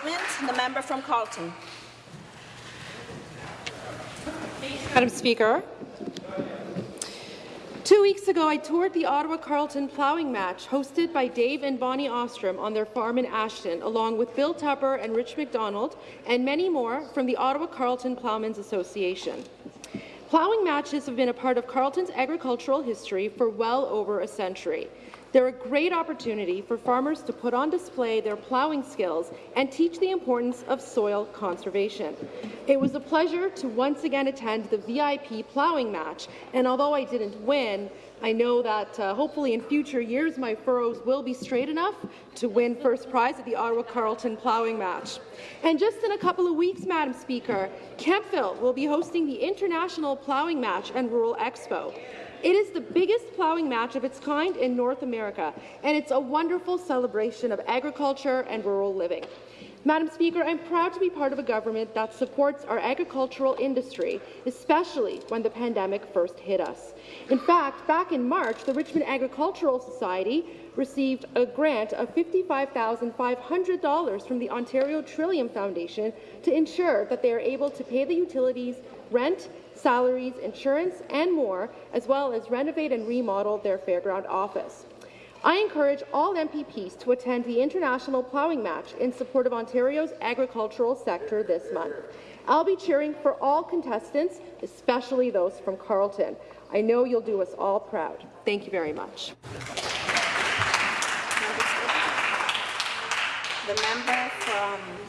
statement. The member from Carleton. Madam Speaker, Two weeks ago, I toured the Ottawa-Carleton ploughing match hosted by Dave and Bonnie Ostrom on their farm in Ashton, along with Bill Tupper and Rich McDonald, and many more from the Ottawa-Carleton Ploughmen's Association. Ploughing matches have been a part of Carleton's agricultural history for well over a century. They're a great opportunity for farmers to put on display their ploughing skills and teach the importance of soil conservation. It was a pleasure to once again attend the VIP ploughing match, and although I didn't win, I know that uh, hopefully in future years my furrows will be straight enough to win first prize at the Ottawa Carleton ploughing match. And just in a couple of weeks, Madam Speaker, Kemptville will be hosting the International Ploughing Match and Rural Expo. It is the biggest ploughing match of its kind in North America, and it's a wonderful celebration of agriculture and rural living. Madam Speaker, I'm proud to be part of a government that supports our agricultural industry, especially when the pandemic first hit us. In fact, back in March, the Richmond Agricultural Society received a grant of $55,500 from the Ontario Trillium Foundation to ensure that they are able to pay the utilities, rent, salaries, insurance, and more, as well as renovate and remodel their fairground office. I encourage all MPPs to attend the International Ploughing Match in support of Ontario's agricultural sector this month. I'll be cheering for all contestants, especially those from Carleton. I know you'll do us all proud. Thank you very much. The member from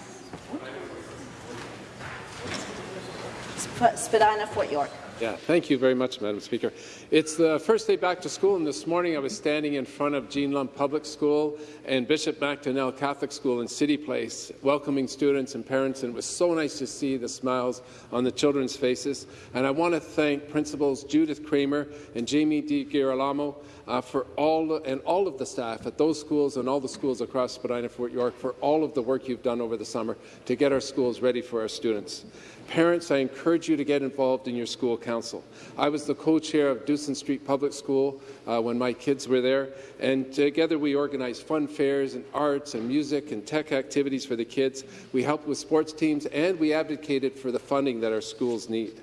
Spadina, Fort York. Yeah, thank you very much, Madam Speaker. It's the first day back to school, and this morning I was standing in front of Jean Lumb Public School and Bishop MacDonell Catholic School in City Place, welcoming students and parents, and it was so nice to see the smiles on the children's faces. And I want to thank Principals Judith Kramer and Jamie Di Girolamo uh, for all and all of the staff at those schools and all the schools across Spadina, Fort York, for all of the work you've done over the summer to get our schools ready for our students. Parents, I encourage you to get involved in your school council. I was the co-chair of Dewson Street Public School uh, when my kids were there, and together we organized fun fairs and arts and music and tech activities for the kids. We helped with sports teams, and we advocated for the funding that our schools need.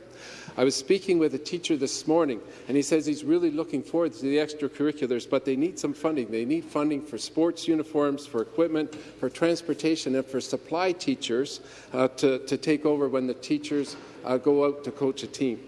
I was speaking with a teacher this morning, and he says he's really looking forward to the extracurriculars, but they need some funding. They need funding for sports uniforms, for equipment, for transportation, and for supply teachers uh, to, to take over when the teachers uh, go out to coach a team.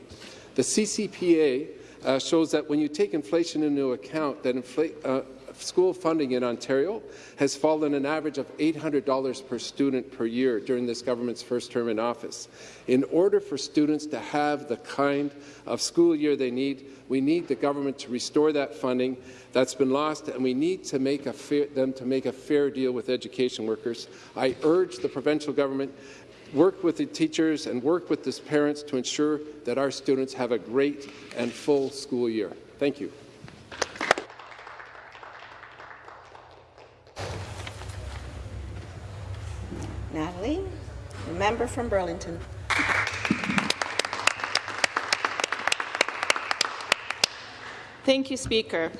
The CCPA uh, shows that when you take inflation into account, that uh, school funding in Ontario has fallen an average of $800 per student per year during this government's first term in office. In order for students to have the kind of school year they need, we need the government to restore that funding that's been lost, and we need to make fair, them to make a fair deal with education workers. I urge the provincial government work with the teachers and work with the parents to ensure that our students have a great and full school year. Thank you. Natalie, the member from Burlington. Thank you, Speaker.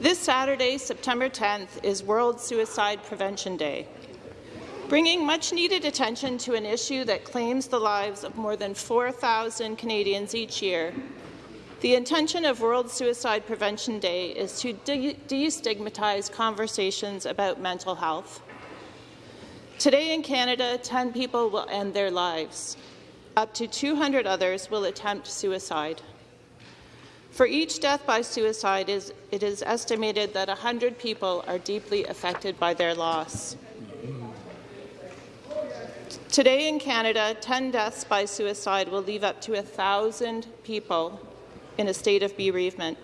This Saturday, September 10th, is World Suicide Prevention Day, bringing much-needed attention to an issue that claims the lives of more than 4,000 Canadians each year. The intention of World Suicide Prevention Day is to de destigmatize conversations about mental health. Today in Canada, 10 people will end their lives. Up to 200 others will attempt suicide. For each death by suicide, it is estimated that 100 people are deeply affected by their loss. Today in Canada, 10 deaths by suicide will leave up to 1,000 people in a state of bereavement.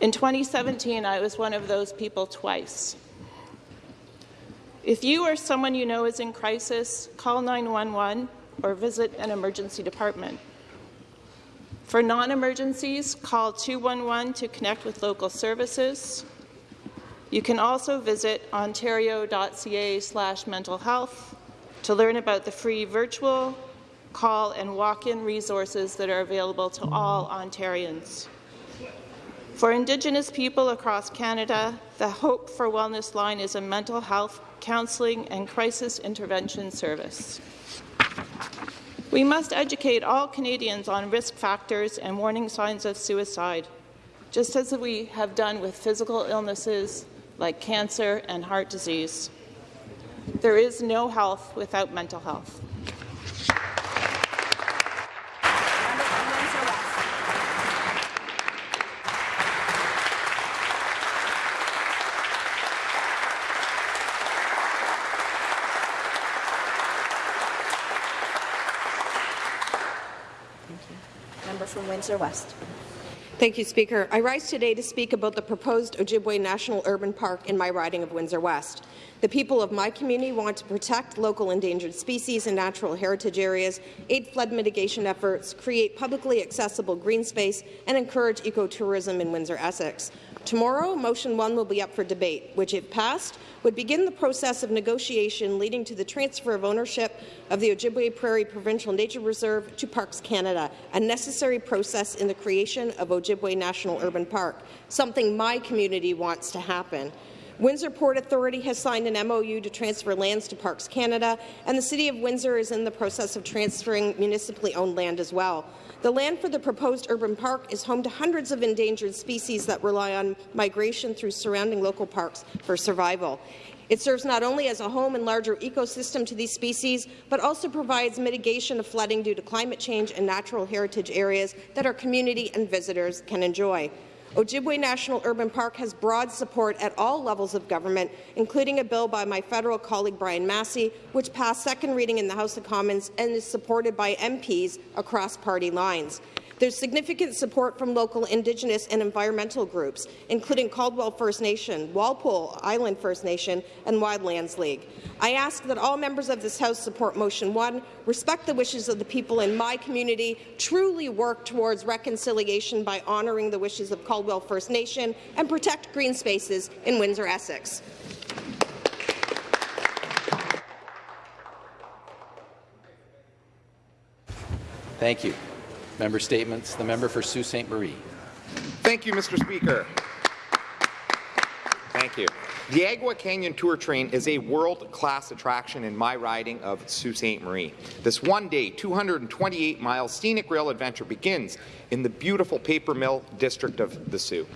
In 2017, I was one of those people twice. If you or someone you know is in crisis, call 911 or visit an emergency department. For non-emergencies, call 211 to connect with local services. You can also visit ontario.ca slash mental health to learn about the free virtual, call and walk-in resources that are available to all Ontarians. For Indigenous people across Canada, the Hope for Wellness line is a mental health counselling, and crisis intervention service. We must educate all Canadians on risk factors and warning signs of suicide, just as we have done with physical illnesses like cancer and heart disease. There is no health without mental health. Windsor West. Thank you, Speaker. I rise today to speak about the proposed Ojibway National Urban Park in my riding of Windsor West. The people of my community want to protect local endangered species and natural heritage areas, aid flood mitigation efforts, create publicly accessible green space, and encourage ecotourism in Windsor-Essex. Tomorrow, Motion 1 will be up for debate, which, if passed, would begin the process of negotiation leading to the transfer of ownership of the Ojibway Prairie Provincial Nature Reserve to Parks Canada, a necessary process in the creation of Ojibway National Urban Park, something my community wants to happen. Windsor Port Authority has signed an MOU to transfer lands to Parks Canada, and the City of Windsor is in the process of transferring municipally owned land as well. The land for the proposed urban park is home to hundreds of endangered species that rely on migration through surrounding local parks for survival. It serves not only as a home and larger ecosystem to these species, but also provides mitigation of flooding due to climate change and natural heritage areas that our community and visitors can enjoy. Ojibway National Urban Park has broad support at all levels of government, including a bill by my federal colleague Brian Masse, which passed second reading in the House of Commons and is supported by MPs across party lines. There's significant support from local Indigenous and environmental groups, including Caldwell First Nation, Walpole Island First Nation, and Wildlands League. I ask that all members of this House support Motion 1, respect the wishes of the people in my community, truly work towards reconciliation by honouring the wishes of Caldwell First Nation, and protect green spaces in Windsor-Essex. Thank you. Member statements. The member for Sault Ste. Marie. Thank you, Mr. Speaker. Thank you. The Agawa Canyon Tour Train is a world-class attraction in my riding of Sault Ste. Marie. This one-day, 228-mile scenic rail adventure begins in the beautiful paper mill district of the Soo.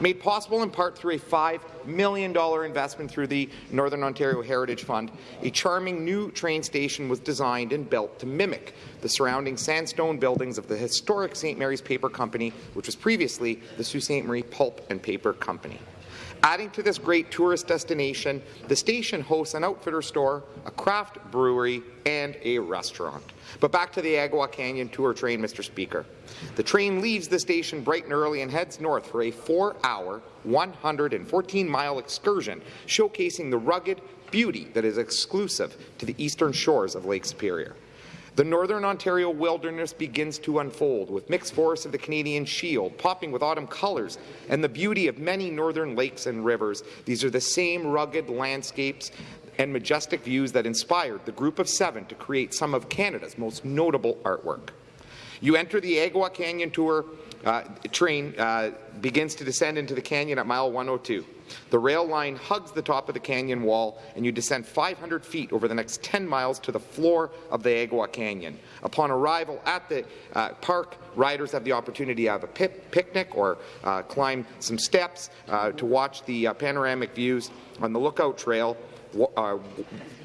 Made possible in part through a $5 million investment through the Northern Ontario Heritage Fund, a charming new train station was designed and built to mimic the surrounding sandstone buildings of the historic St. Mary's Paper Company, which was previously the Sault Ste. Marie Pulp and Paper Company. Adding to this great tourist destination, the station hosts an outfitter store, a craft brewery, and a restaurant. But back to the Agawa Canyon tour train, Mr. Speaker. The train leaves the station bright and early and heads north for a four-hour, 114-mile excursion showcasing the rugged beauty that is exclusive to the eastern shores of Lake Superior. The Northern Ontario wilderness begins to unfold, with mixed forests of the Canadian Shield popping with autumn colours and the beauty of many northern lakes and rivers. These are the same rugged landscapes and majestic views that inspired the Group of Seven to create some of Canada's most notable artwork. You enter the Agawa Canyon Tour uh, train uh, begins to descend into the canyon at mile 102. The rail line hugs the top of the canyon wall, and you descend 500 feet over the next 10 miles to the floor of the Agawa Canyon. Upon arrival at the uh, park, riders have the opportunity to have a picnic or uh, climb some steps uh, to watch the uh, panoramic views on the Lookout Trail. Uh,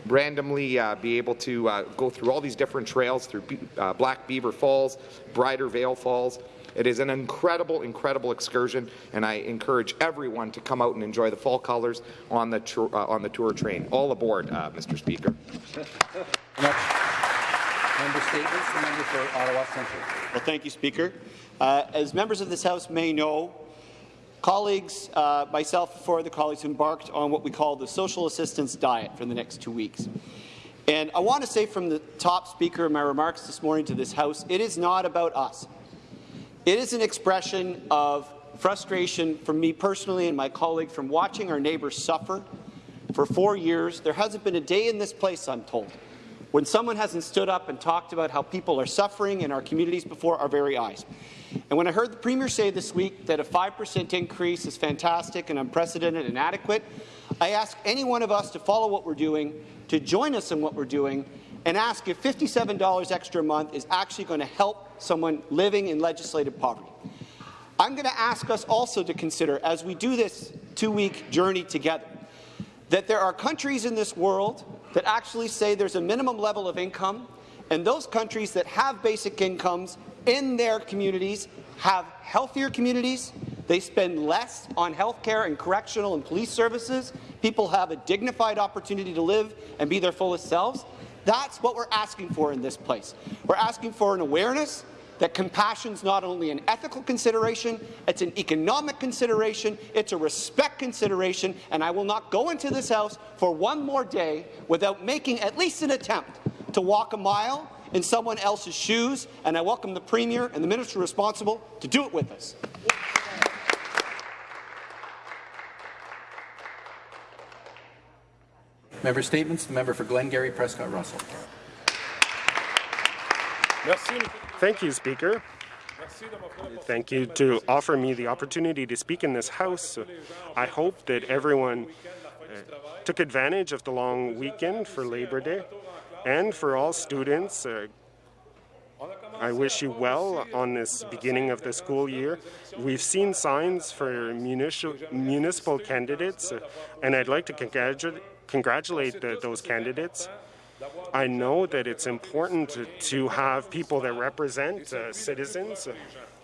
randomly uh, be able to uh, go through all these different trails through Be Black Beaver Falls, Bridal Veil Falls, it is an incredible, incredible excursion, and I encourage everyone to come out and enjoy the fall colours on the, uh, on the tour train. All aboard, uh, Mr. Speaker. Member statements. The member for Ottawa Centre. Well, thank you, Speaker. Uh, as members of this House may know, colleagues, uh, myself four other colleagues embarked on what we call the social assistance diet for the next two weeks. And I want to say from the top speaker in my remarks this morning to this House, it is not about us. It is an expression of frustration from me personally and my colleague from watching our neighbours suffer for four years. There hasn't been a day in this place, I'm told, when someone hasn't stood up and talked about how people are suffering in our communities before our very eyes. And when I heard the Premier say this week that a 5% increase is fantastic and unprecedented and adequate, I ask any one of us to follow what we're doing, to join us in what we're doing, and ask if $57 extra a month is actually going to help someone living in legislative poverty. I'm going to ask us also to consider, as we do this two-week journey together, that there are countries in this world that actually say there's a minimum level of income, and those countries that have basic incomes in their communities have healthier communities, they spend less on health care and correctional and police services, people have a dignified opportunity to live and be their fullest selves. That's what we're asking for in this place. We're asking for an awareness that compassion is not only an ethical consideration, it's an economic consideration, it's a respect consideration, and I will not go into this House for one more day without making at least an attempt to walk a mile in someone else's shoes, and I welcome the Premier and the Minister responsible to do it with us. Member Statements. The member for Glengarry Prescott Russell. Thank you, Speaker. Thank you to offer me the opportunity to speak in this House. I hope that everyone uh, took advantage of the long weekend for Labor Day. And for all students, uh, I wish you well on this beginning of the school year. We've seen signs for municipal, municipal candidates, uh, and I'd like to congratu congratulate the, those candidates. I know that it's important to, have people that represent uh, citizens,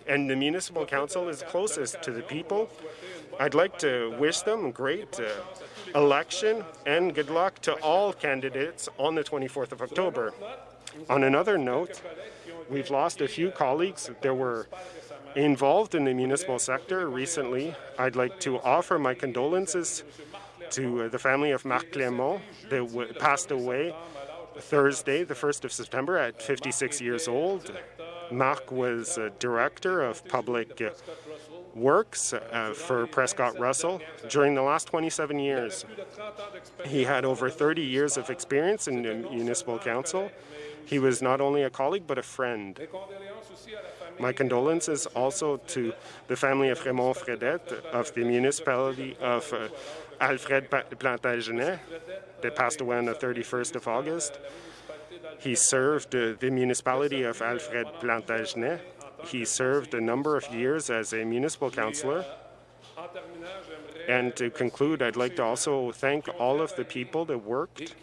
and the municipal council is closest to the people. I'd like to wish them a great uh, election and good luck to all candidates on the 24th of October. On another note, we've lost a few colleagues that were involved in the municipal sector recently. I'd like to offer my condolences to uh, the family of Marc Clément that passed away Thursday, the 1st of September, at 56 years old. Marc was a director of public uh, works uh, for Prescott Russell during the last 27 years. He had over 30 years of experience in municipal council. He was not only a colleague but a friend. My condolences also to the family of Raymond Fredette of the municipality of uh, Alfred Plantagenet that passed away on the 31st of August. He served the municipality of Alfred Plantagenet. He served a number of years as a municipal councillor. And to conclude, I'd like to also thank all of the people that worked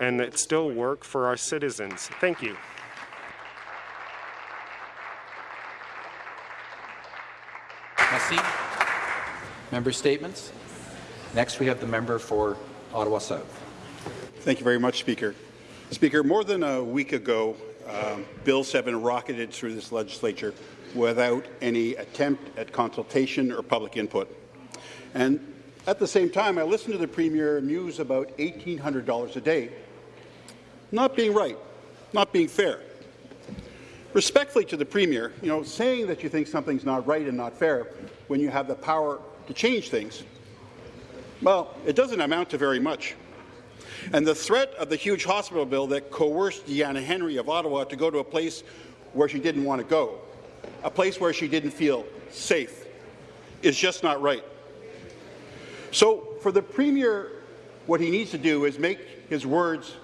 and that still work for our citizens. Thank you. Merci. Member statements. Next, we have the member for Ottawa South. Thank you very much, Speaker. Speaker, more than a week ago, um, Bill 7 rocketed through this legislature without any attempt at consultation or public input. And at the same time, I listened to the Premier muse about $1,800 a day not being right, not being fair. Respectfully to the Premier, you know, saying that you think something's not right and not fair when you have the power to change things, well, it doesn't amount to very much. And the threat of the huge hospital bill that coerced Deanna Henry of Ottawa to go to a place where she didn't want to go, a place where she didn't feel safe, is just not right. So for the Premier, what he needs to do is make his words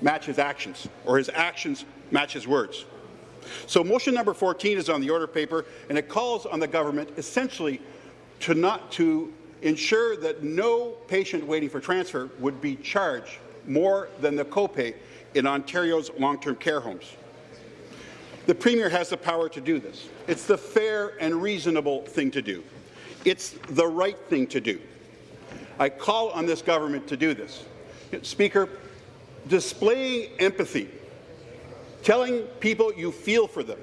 match his actions, or his actions match his words. So motion number 14 is on the order paper, and it calls on the government essentially to not to ensure that no patient waiting for transfer would be charged more than the copay in Ontario's long-term care homes. The Premier has the power to do this. It's the fair and reasonable thing to do. It's the right thing to do. I call on this government to do this. Speaker, displaying empathy, telling people you feel for them,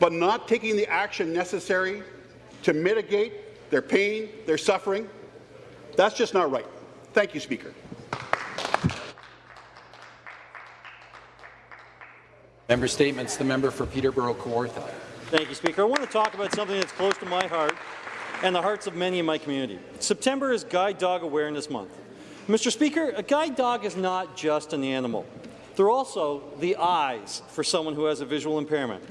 but not taking the action necessary to mitigate their pain, their suffering, that's just not right. Thank you, Speaker. Member statements. The member for Peterborough Kawartha. Thank you, Speaker. I want to talk about something that's close to my heart and the hearts of many in my community. September is Guide Dog Awareness Month. Mr. Speaker, a guide dog is not just an animal. They're also the eyes for someone who has a visual impairment.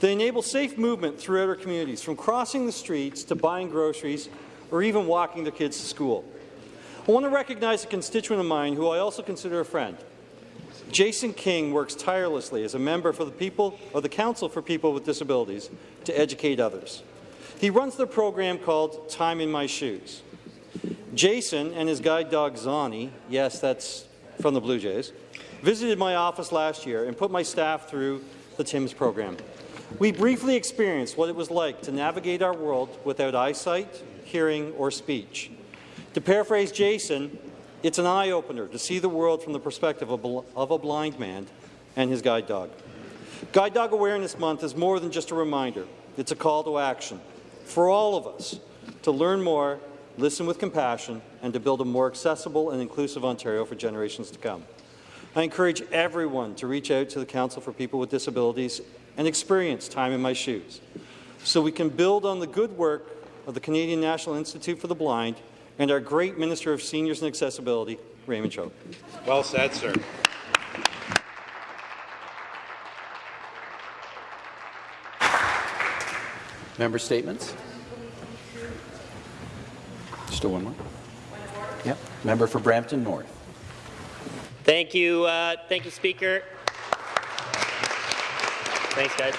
They enable safe movement throughout our communities, from crossing the streets to buying groceries or even walking their kids to school. I want to recognize a constituent of mine who I also consider a friend. Jason King works tirelessly as a member for the people or the Council for People with Disabilities to educate others. He runs the program called Time in My Shoes. Jason and his guide dog Zani, yes, that's from the Blue Jays, visited my office last year and put my staff through the TIMS program. We briefly experienced what it was like to navigate our world without eyesight, hearing, or speech. To paraphrase Jason, it's an eye-opener to see the world from the perspective of a blind man and his guide dog. Guide Dog Awareness Month is more than just a reminder. It's a call to action for all of us to learn more, listen with compassion, and to build a more accessible and inclusive Ontario for generations to come. I encourage everyone to reach out to the Council for People with Disabilities and experience Time in My Shoes so we can build on the good work of the Canadian National Institute for the Blind and our great Minister of Seniors and Accessibility, Raymond Cho. Well said, sir. Member statements? Still one more? Yep. Member for Brampton North. Thank you, uh, thank you, Speaker. Thanks, guys.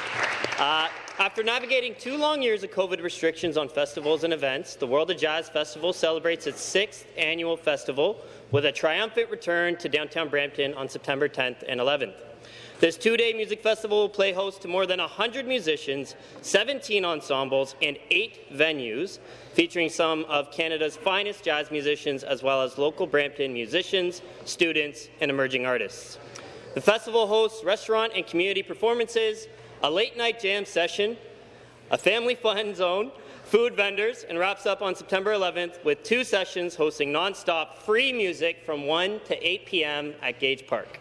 Uh, after navigating two long years of COVID restrictions on festivals and events, the World of Jazz Festival celebrates its sixth annual festival with a triumphant return to downtown Brampton on September 10th and 11th. This two-day music festival will play host to more than 100 musicians, 17 ensembles, and eight venues, featuring some of Canada's finest jazz musicians as well as local Brampton musicians, students, and emerging artists. The festival hosts restaurant and community performances, a late-night jam session, a family fun zone, food vendors, and wraps up on September 11th with two sessions hosting non-stop free music from 1 to 8 p.m. at Gage Park.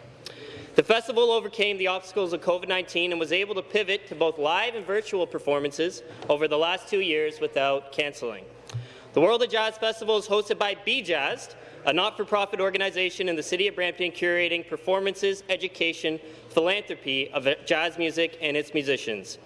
The festival overcame the obstacles of COVID-19 and was able to pivot to both live and virtual performances over the last two years without cancelling. The World of Jazz Festival is hosted by Be Jazzed, a not-for-profit organization in the City of Brampton curating performances, education, philanthropy of jazz music and its musicians.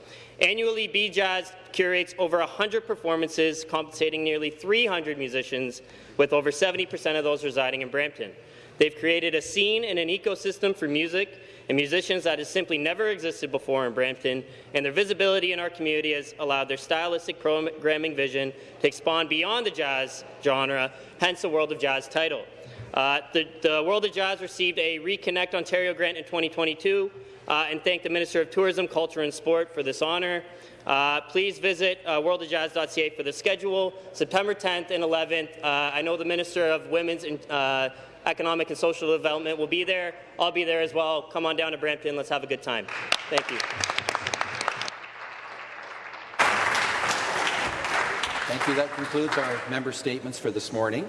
Annually, Be Jazz curates over 100 performances, compensating nearly 300 musicians, with over 70% of those residing in Brampton. They've created a scene and an ecosystem for music and musicians that has simply never existed before in Brampton, and their visibility in our community has allowed their stylistic programming vision to expand beyond the jazz genre, hence the World of Jazz title. Uh, the, the, World of Jazz received a Reconnect Ontario grant in 2022, uh, and thank the Minister of Tourism, Culture and Sport for this honour. Uh, please visit uh, worldofjazz.ca for the schedule, September 10th and 11th. Uh, I know the Minister of Women's and uh, Economic and Social Development will be there. I'll be there as well. Come on down to Brampton. Let's have a good time. Thank you. Thank you. That concludes our member statements for this morning.